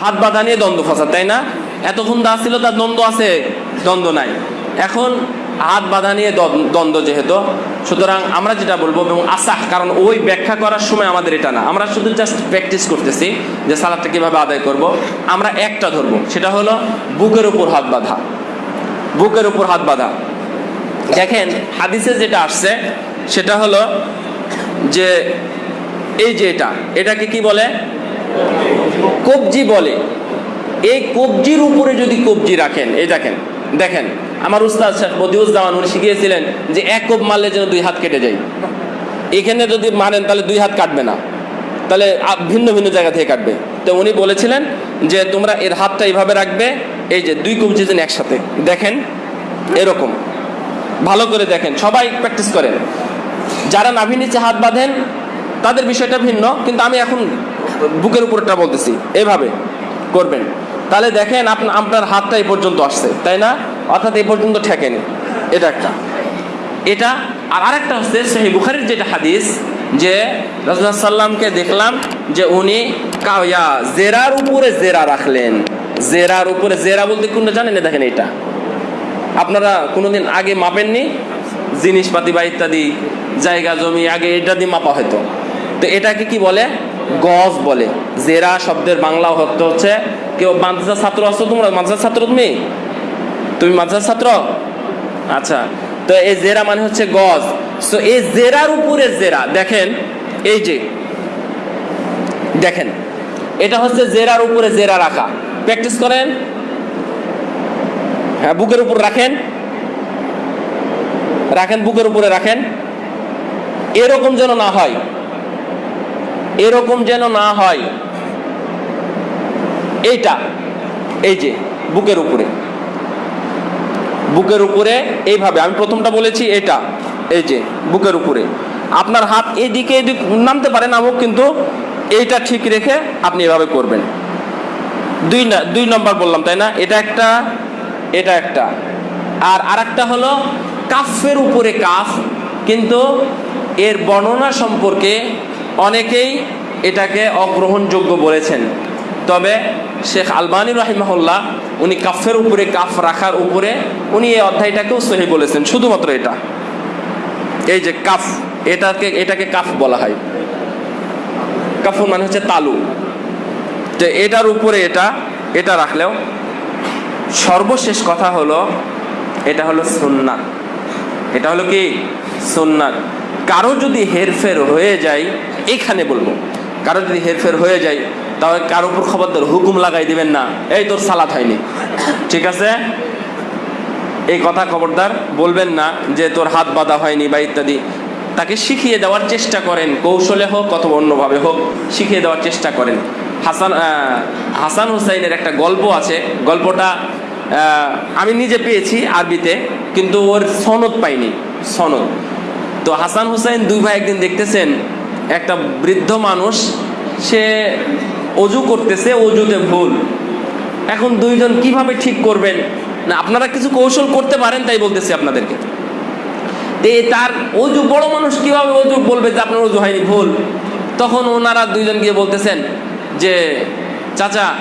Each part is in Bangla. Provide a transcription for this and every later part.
হাত বাঁধা নিয়ে দ্বন্দ্ব ফাসাদ তাই না? এতক্ষণ দা ছিল তার দ্বন্দ্ব আছে, দ্বন্দ্ব নাই। এখন হাত বাঁধা নিয়ে দ্বন্দ্ব- যেহেতু, সুতরাং আমরা যেটা বলব, এবং আসাহ কারণ ওই ব্যাখ্যা করার সময় আমাদের এটা না। আমরা শুধু জাস্ট প্র্যাকটিস করতেছি যে সালাদটা কীভাবে আদায় করব। আমরা একটা ধরবো, সেটা হলো বুকের উপর হাত বাঁধা। বুকের উপর হাত বাঁধা। দেখেন, হাদিসে যেটা আসছে, সেটা হলো যে, এই যে এটা, এটাকে কি বলে? কবজি বলে। এই কবজির উপরে যদি কবজি রাখেন, এই দেখেন দেখেন, আমার উস্তাদ শেখ বদিউজ্জামান উনি শিখিয়েছিলেন যে এক কোপ মারলে যেন দুই হাত কেটে যায়। এখানে যদি মারেন, তাহলে দুই হাত কাটবে না। তাহলে ভিন্ন ভিন্ন জায়গা থেকে কাটবে। তো উনি বলেছিলেন যে, তোমরা এর হাতটা এইভাবে রাখবে, এই যে দুই কবজি যেন একসাথে। দেখেন, এরকম। ভালো করে দেখেন, সবাই প্র্যাকটিস করেন। যারা নাভি নিচে হাত বাঁধেন, তাদের বিষয়টা ভিন্ন, কিন্তু আমি এখন বুকের উপরটা বলতেছি এইভাবে করবেন। তাহলে দেখেন আপনা- আপনার হাতটা এই পর্যন্ত আসছে, তাই না? অর্থাৎ এই পর্যন্ত ঠেকেনি। এটা একটা। এটা, আর আরেকটা হচ্ছে সেই বুখারির যেটা হাদিস, যে রাজুল্লাহ সাল্লামকে দেখলাম যে উনি কাউয়া জেরার উপরে জেরা রাখলেন। জেরার উপরে জেরা বলতে কোনটা জানেন দেখেন এটা। আপনারা কোনোদিন আগে মাপেননি? জিনিসপাতি বা ইত্যাদি, জায়গা, জমি, আগে এটা দিয়ে মাপা হতো তো এটাকে কি বলে? গজ বলে। জেরা শব্দের বাংলা অর্থ হচ্ছে, কেউ মাদ্রাসার ছাত্র আছো তোমরা? মাদ্রাসার ছাত্র তুমি? তুমি মাদ্রাসার ছাত্র? আচ্ছা তো এই জেরা মানে হচ্ছে গজ তো এই জেরার উপরে জেরা, দেখেন, এই যে, দেখেন, এটা হচ্ছে জেরার উপরে জেরা রাখা। প্র্যাকটিস করেন। হ্যাঁ বুকের উপর রাখেন। রাখেন, বুকের উপরে রাখেন। এরকম যেন না হয়। এরকম যেন না হয়। এইটা, এই যে, বুকের উপরে। বুকের উপরে এইভাবে, আমি প্রথমটা বলেছি এটা, এই যে, বুকের উপরে। আপনার হাত এদিকে এদিক নামতে পারে নামুক কিন্তু এইটা ঠিক রেখে আপনি এভাবে করবেন। দুই না, দুই নম্বর বললাম, তাই না? এটা একটা এটা একটা। আর আরেকটা হলো কাফের উপরে কাফ, কিন্তু এর বর্ণনা সম্পর্কে অনেকেই এটাকে অগ্রহণযোগ্য বলেছেন। তবে শেখ আলবানী রাহিমাহুল্লাহ, উনি কাফের উপরে, কাফ রাখার উপরে, উনি এই অধ্যায়টাকেও সহি বলেছেন, শুধুমাত্র এটা। এই যে কাফ, এটাকে এটাকে কাফ বলা হয়। কাফুর মানে হচ্ছে তালু। যে এটার উপরে এটা এটা রাখলেও সর্বশেষ কথা হলো, এটা হলো সুন্নাত এটা হলো কি? সুন্নাত কারও যদি হেরফের হয়ে যায় এখানে বলব, কারও যদি হেরফের হয়ে যায়, তাহলে কারও উপর খবরদার হুকুম লাগাই দিবেন না। এই তোর সালাত হয়নি। ঠিক আছে? এই কথা খবরদার বলবেন না যে তোর হাত বাঁধা হয়নি বা ইত্যাদি। তাকে শিখিয়ে দেওয়ার চেষ্টা করেন, কৌশলে হোক অথবা অন্যভাবে হোক, শিখিয়ে দেওয়ার চেষ্টা করেন। হাসান হাসান হুসাইনের একটা গল্প আছে। গল্পটা আমি নিজে পেয়েছি আরবিতে, কিন্তু ওর সনদ পাইনি, সনদ। তো হাসান হুসাইন দুই ভাই একদিন দেখতেছেন একটা বৃদ্ধ মানুষ, সে অজু করতেছে, অজুতে ভুল। এখন দুইজন কীভাবে ঠিক করবেন? না, আপনারা কিছু কৌশল করতে পারেন তাই বলতেছি আপনাদেরকে। তার অজু, বড় মানুষ কীভাবে অজু বলবে যে আপনার অজু হয়নি, ভুল? তখন ওনারা দুইজন গিয়ে বলতেছেন যে, চাচা,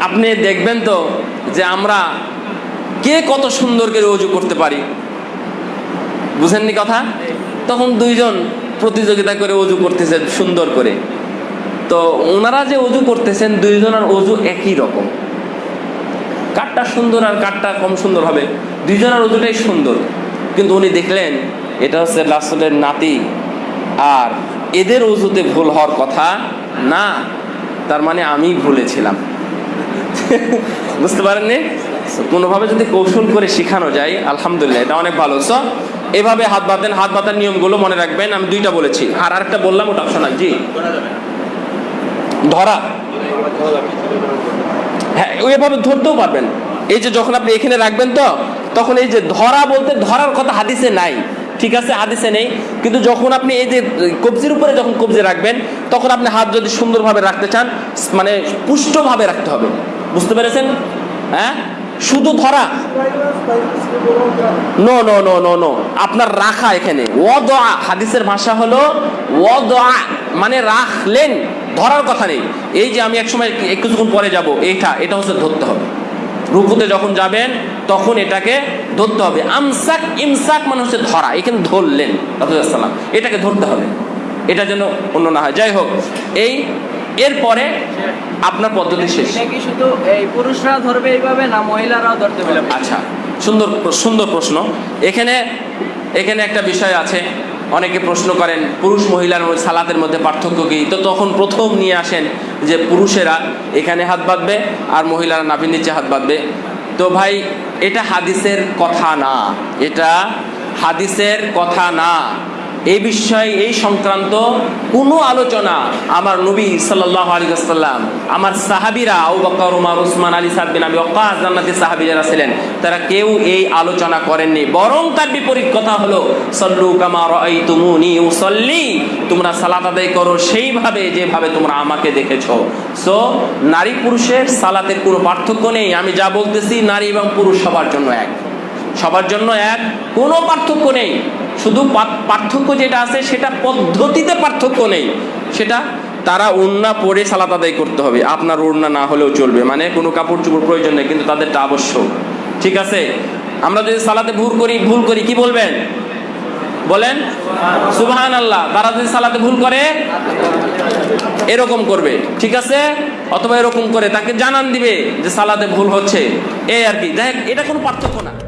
আপনি দেখবেন তো যে আমরা কে কত সুন্দর করে অজু করতে পারি? বুঝেননি কথা? তখন দুইজন প্রতিযোগিতা করে অজু করতেছেন, সুন্দর করে। তো ওনারা যে অজু করতেছেন, দুইজনের অজু একই রকম। কাঠটা সুন্দর আর কাঠটা কম সুন্দর হবে। দুইজনের অজুটাই সুন্দর। কিন্তু উনি দেখলেন, এটা হচ্ছে রাসুলের নাতি। আর এদের অজুতে ভুল হওয়ার কথা না, তার মানে আমি ভুলেছিলাম। বুঝতে পারেননি? কোনোভাবে যদি কৌশল করে শেখানো যায়, আলহামদুলিল্লাহ, এটা অনেক ভালো। সো এভাবে হাত বাঁধেন, হাত বাঁধার নিয়মগুলো মনে রাখবেন, আমি দুইটা বলেছি। আর আরেকটা বললাম, ওটা অপশনাল জি। ধরা। হ্যাঁ ওইভাবে ধরতেও পারবেন। এই যে যখন আপনি এখানে রাখবেন তো, তখন এই যে ধরা বলতে ধরার কথা হাদিসে নাই। ঠিক আছে, হাদিসে নেই। কিন্তু যখন আপনি এই যে কবজির উপরে যখন কবজি রাখবেন, তখন আপনি হাত যদি সুন্দরভাবে রাখতে চান মানে পুষ্টভাবে রাখতে হবে। বুঝতে পেরেছেন? হ্যাঁ? শুধু ধরা। No no no no no আপনার রাখা এখানে। ওদা হাদিসের ভাষা হলো ওদা মানে রাখলেন। ধরার কথা নেই। এই যে আমি এক কিছুক্ষণ পরে যাব, এইটা, এটা হচ্ছে ধরতে হবে। রুকুতে যখন যাবেন, তখন এটাকে ধরতে হবে। আমসাক, ইমসাক মানে হচ্ছে ধরা। এখানে ধরলেন রাসুলাম এটাকে ধরতে হবে। এটা যেন অন্য না হয়। যাই হোক, এই এরপরে আপনার পদ্ধতি শেষ। শুধু এই পুরুষরা ধরবে এইভাবে না মহিলারাও ধরতে পারবে? আচ্ছা সুন্দর সুন্দর প্রশ্ন। এখানে এখানে একটা বিষয় আছে। অনেকে প্রশ্ন করেন পুরুষ মহিলার মধ্যে সালাতের মধ্যে পার্থক্য কী? তো তখন প্রথম নিয়ে আসেন যে পুরুষেরা এখানে হাত বাঁধবে আর মহিলারা নাভির নিচে হাত বাঁধবে। তো ভাই এটা হাদিসের কথা না। এটা হাদিসের কথা না। এই বিষয়ে, এই সংক্রান্ত কোনো আলোচনা আমার নবী সাল্লাহ আলী আমার সাহাবিরা আবু বকর, উমার, উসমান, আলী, সাদ বিন আবি ওয়াক্কাস জান্নাতি সাহাবী যারা ছিলেন, তারা কেউ এই আলোচনা করেননি। বরং তার বিপরীত কথা হলো, সল্লু কামা রাআইতুমুনি উসাল্লি তোমরা সালাত আদায় করো সেইভাবে যেভাবে তোমরা আমাকে দেখেছ। সো নারী পুরুষের সালাতের কোনো পার্থক্য নেই। আমি যা বলতেছি, নারী এবং পুরুষ সবার জন্য এক। সবার জন্য এক। কোনো পার্থক্য নেই। শুধু পার্থক্য যেটা আছে, সেটা পদ্ধতিতে পার্থক্য নেই। সেটা তারা ওড়না পরে সালাত আদায় করতে হবে। আপনার ওড়না না হলেও চলবে। মানে কোনো কাপড় চোপড় প্রয়োজন নেই, কিন্তু তাদেরটা আবশ্যক। ঠিক আছে? আমরা যদি সালাতে ভুল করি ভুল করি, কি বলবেন? বলেন সুবহান আল্লাহ তারা যদি সালাতে ভুল করে, এরকম করবে। ঠিক আছে? অথবা এরকম করে, তাকে জানান দিবে যে সালাতে ভুল হচ্ছে। এই আর কি। দেখ এটা কোনো পার্থক্য না।